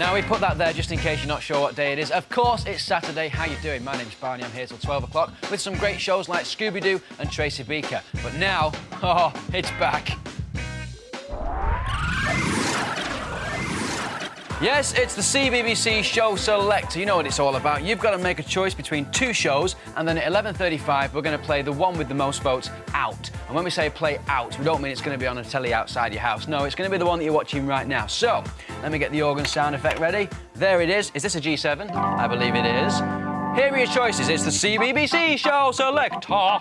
Now, we put that there just in case you're not sure what day it is. Of course, it's Saturday. How you doing? My name's Barney. I'm here till 12 o'clock with some great shows like Scooby-Doo and Tracy Beaker. But now, oh, it's back. Yes, it's the CBBC Show Selector. You know what it's all about. You've got to make a choice between two shows, and then at 11.35, we're going to play the one with the most votes out. And when we say play out, we don't mean it's going to be on a telly outside your house. No, it's going to be the one that you're watching right now. So, let me get the organ sound effect ready. There it is. Is this a G7? I believe it is. Here are your choices. It's the CBBC Show Selector.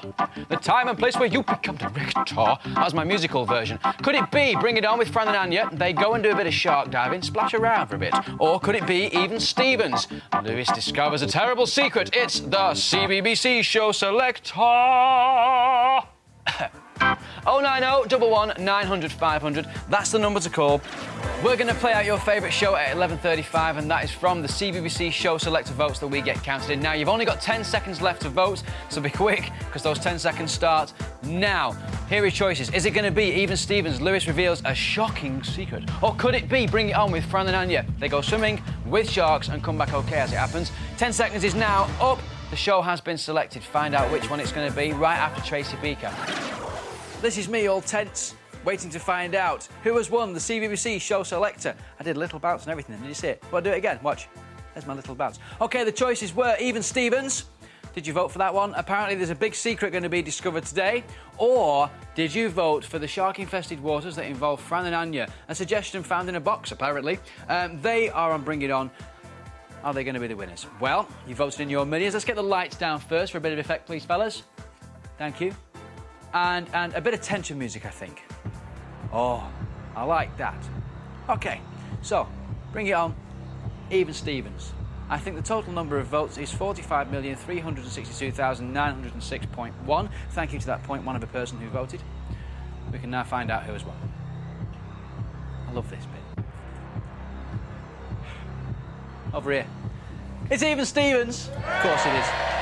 The time and place where you become director. That's my musical version. Could it be Bring It On with Fran and Anya? They go and do a bit of shark diving, splash around for a bit. Or could it be Even Stevens? Lewis discovers a terrible secret. It's the CBBC Show Selector. 090 11 900 500. That's the number to call. We're going to play out your favourite show at 11.35 and that is from the CBBC Show Selector votes that we get counted in. Now, you've only got 10 seconds left to vote, so be quick because those 10 seconds start now. Here are your choices. Is it going to be Even Stevens? Lewis reveals a shocking secret. Or could it be Bring It On with Fran and Anya? They go swimming with sharks and come back okay as it happens. 10 seconds is now up. The show has been selected. Find out which one it's going to be right after Tracy Beaker. This is me, all tense, waiting to find out who has won the CBBC Show Selector. I did a little bounce and everything. Did you see it? Well, I'll do it again. Watch. There's my little bounce. OK, the choices were Even Stevens. Did you vote for that one? Apparently, there's a big secret going to be discovered today. Or did you vote for the shark-infested waters that involve Fran and Anya? A suggestion found in a box, apparently. Um, they are on Bring It On. Are they going to be the winners? Well, you voted in your millions. Let's get the lights down first for a bit of effect, please, fellas. Thank you and, and a bit of tension music, I think. Oh, I like that. Okay, so bring it on. Even Stevens. I think the total number of votes is 45,362,906.1. Thank you to that point one of a person who voted. We can now find out who has won. I love this bit. Over here. It's Even Stevens. Of course it is.